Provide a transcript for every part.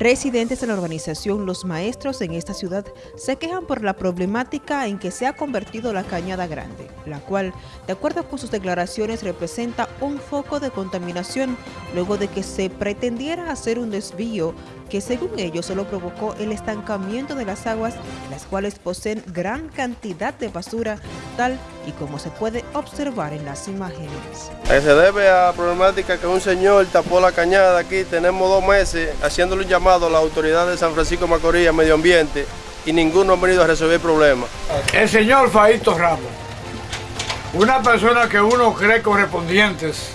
Residentes de la organización Los Maestros en esta ciudad se quejan por la problemática en que se ha convertido la Cañada Grande, la cual, de acuerdo con sus declaraciones, representa un foco de contaminación luego de que se pretendiera hacer un desvío que según ellos solo provocó el estancamiento de las aguas, las cuales poseen gran cantidad de basura, tal y como se puede observar en las imágenes. Se debe a la problemática que un señor tapó la cañada aquí, tenemos dos meses haciéndole un llamado a la autoridad de San Francisco Macorís, Medio Ambiente, y ninguno ha venido a resolver el problema. El señor Faito Ramos, una persona que uno cree correspondientes,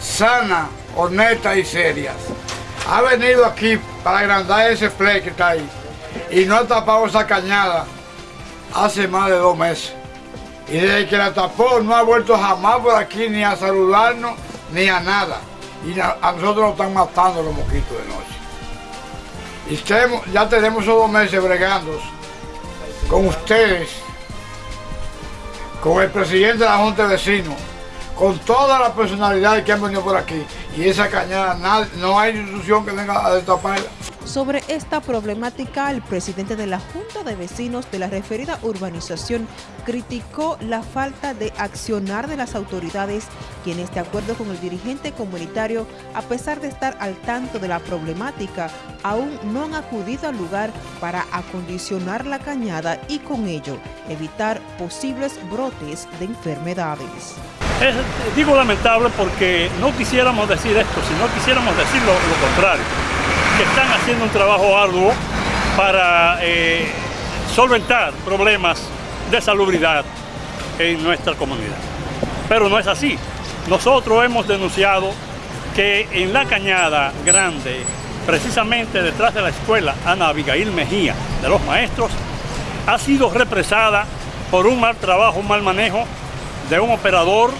sana, honesta y serias, ha venido aquí para agrandar ese play que está ahí y no ha tapado esa cañada hace más de dos meses. Y desde que la tapó no ha vuelto jamás por aquí ni a saludarnos ni a nada. Y a, nosotros nos están matando los mosquitos de noche. Y ya tenemos esos dos meses bregando con ustedes, con el presidente de la Junta de Vecinos, con todas las personalidades que han venido por aquí. Y esa cañada, no hay institución que venga a destaparla. Sobre esta problemática, el presidente de la Junta de Vecinos de la referida urbanización criticó la falta de accionar de las autoridades, quienes de acuerdo con el dirigente comunitario, a pesar de estar al tanto de la problemática, aún no han acudido al lugar para acondicionar la cañada y con ello evitar posibles brotes de enfermedades. Es, digo lamentable porque no quisiéramos decir esto, sino quisiéramos decir lo, contrario, que están haciendo un trabajo arduo para eh, solventar problemas de salubridad en nuestra comunidad. Pero no es así. Nosotros hemos denunciado que en la cañada grande, precisamente detrás de la escuela Ana Abigail Mejía de los maestros, ha sido represada por un mal trabajo, un mal manejo de un operador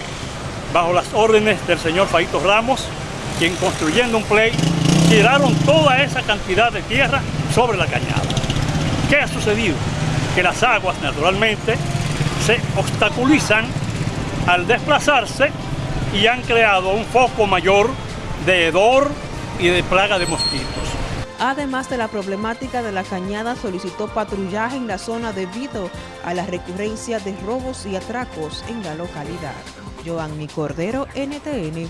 bajo las órdenes del señor Faito Ramos, quien construyendo un play tiraron toda esa cantidad de tierra sobre la cañada. ¿Qué ha sucedido? Que las aguas naturalmente se obstaculizan al desplazarse y han creado un foco mayor de hedor y de plaga de mosquitos. Además de la problemática de la cañada, solicitó patrullaje en la zona debido a la recurrencia de robos y atracos en la localidad. Joanny Cordero, NTN,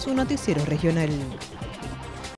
su noticiero regional.